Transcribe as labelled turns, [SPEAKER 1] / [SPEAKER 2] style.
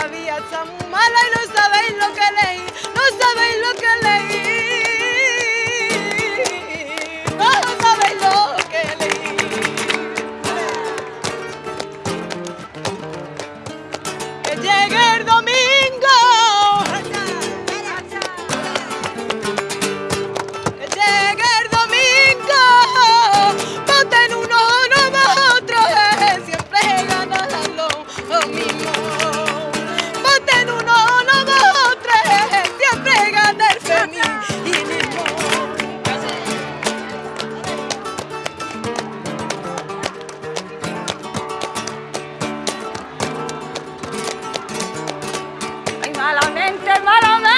[SPEAKER 1] la vía tan mala y no sabéis lo que leí, no sabéis lo que leí. gente mala